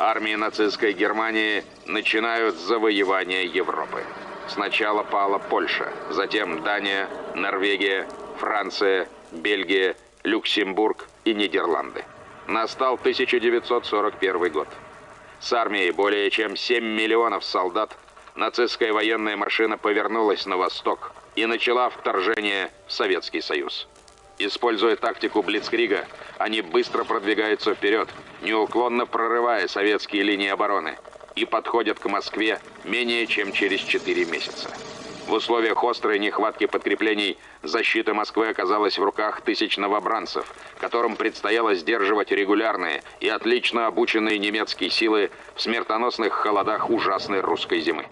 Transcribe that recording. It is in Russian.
армии нацистской Германии начинают завоевание Европы. Сначала пала Польша, затем Дания, Норвегия, Франция, Бельгия, Люксембург и Нидерланды. Настал 1941 год. С армией более чем 7 миллионов солдат нацистская военная машина повернулась на восток и начала вторжение в Советский Союз. Используя тактику Блицкрига, они быстро продвигаются вперед, неуклонно прорывая советские линии обороны, и подходят к Москве менее чем через 4 месяца. В условиях острой нехватки подкреплений защита Москвы оказалась в руках тысяч новобранцев, которым предстояло сдерживать регулярные и отлично обученные немецкие силы в смертоносных холодах ужасной русской зимы.